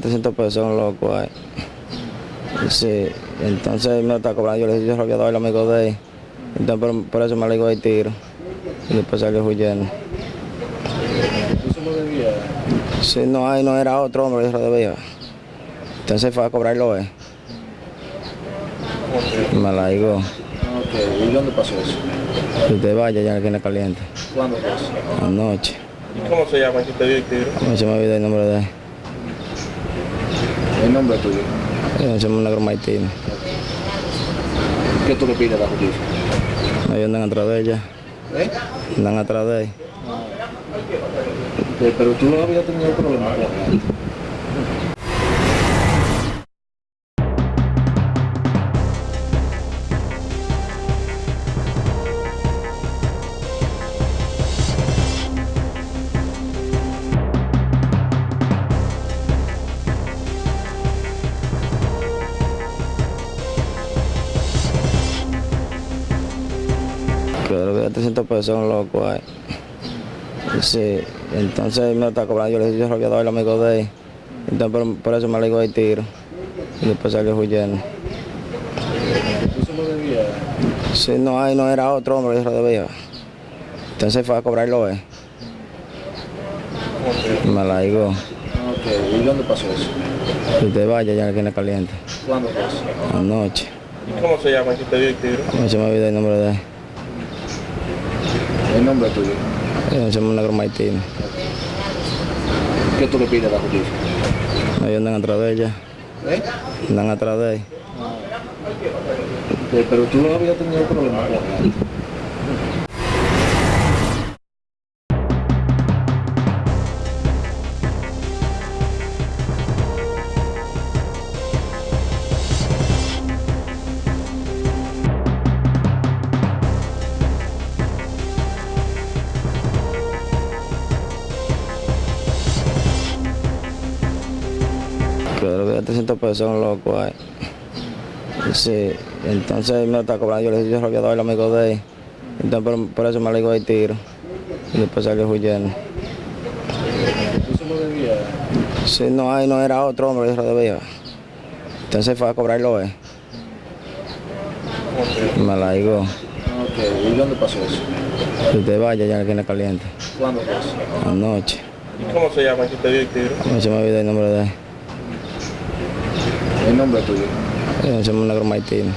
300 pesos un loco ahí. Sí, entonces me está cobrando, yo le dije, yo había dado el amigo de él. Entonces por, por eso me le digo el tiro. Y después salió huyendo. Sí, no, ahí no era otro hombre, yo lo debía. Entonces fue a cobrarlo él. Me la digo, Ok, ¿y dónde pasó eso? que usted vaya ya que tiene caliente. ¿Cuándo eso? Anoche. ¿Y cómo se llama que te dio el tiro? No se me olvidó el nombre de él. ¿El nombre tuyo? Yo se llama Negro Martínez. ¿Qué tú le pides a la justicia? Ellos andan atrás de ella. ¿Eh? Andan atrás de. Eh, Pero tú no habías tenido problemas que 300 pesos un loco ahí. Sí, entonces me está cobrando, yo le dije, yo dado el amigo de él. Entonces por, por eso me le digo el tiro. Y después salió huyendo. ¿Eso lo debía? Sí, no, ahí no era otro hombre, yo lo debía. Entonces fue a cobrarlo él. Me la digo, Ok, ¿y dónde pasó eso? usted vaya ya que tiene caliente. ¿Cuándo eso? Anoche. ¿Y cómo se llama que te dio el tiro? No se me olvidó el nombre de él. ¿El nombre tuyo? Yo se llama Negro Martínez. ¿Qué tú le pides a la justicia? Ellos andan atrás de ella. ¿Eh? Andan atrás de él. Eh, Pero tú no habías tenido problemas él. Creo que 300 pesos un loco ahí. Sí, entonces me está cobrando, yo le dije, yo había dado el amigo de él. Entonces por, por eso me le digo el tiro. Y después salió huyendo. ¿Eso lo debía? Sí, no, ahí no era otro hombre, yo lo debía. Entonces fue a cobrarlo él. Me la digo, Ok, ¿y dónde pasó eso? que usted vaya ya que tiene caliente. ¿Cuándo eso? Anoche. ¿Y cómo se llama que te dio el tiro? No se me olvidó el nombre de él. ¿El nombre tuyo? Yo se llama Negro Martínez.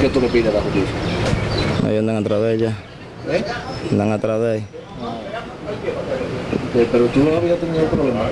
¿Qué tú le pides a la justicia? Ellos andan atrás de ella. ¿Eh? Andan atrás de él. Eh, Pero tú no habías tenido problemas.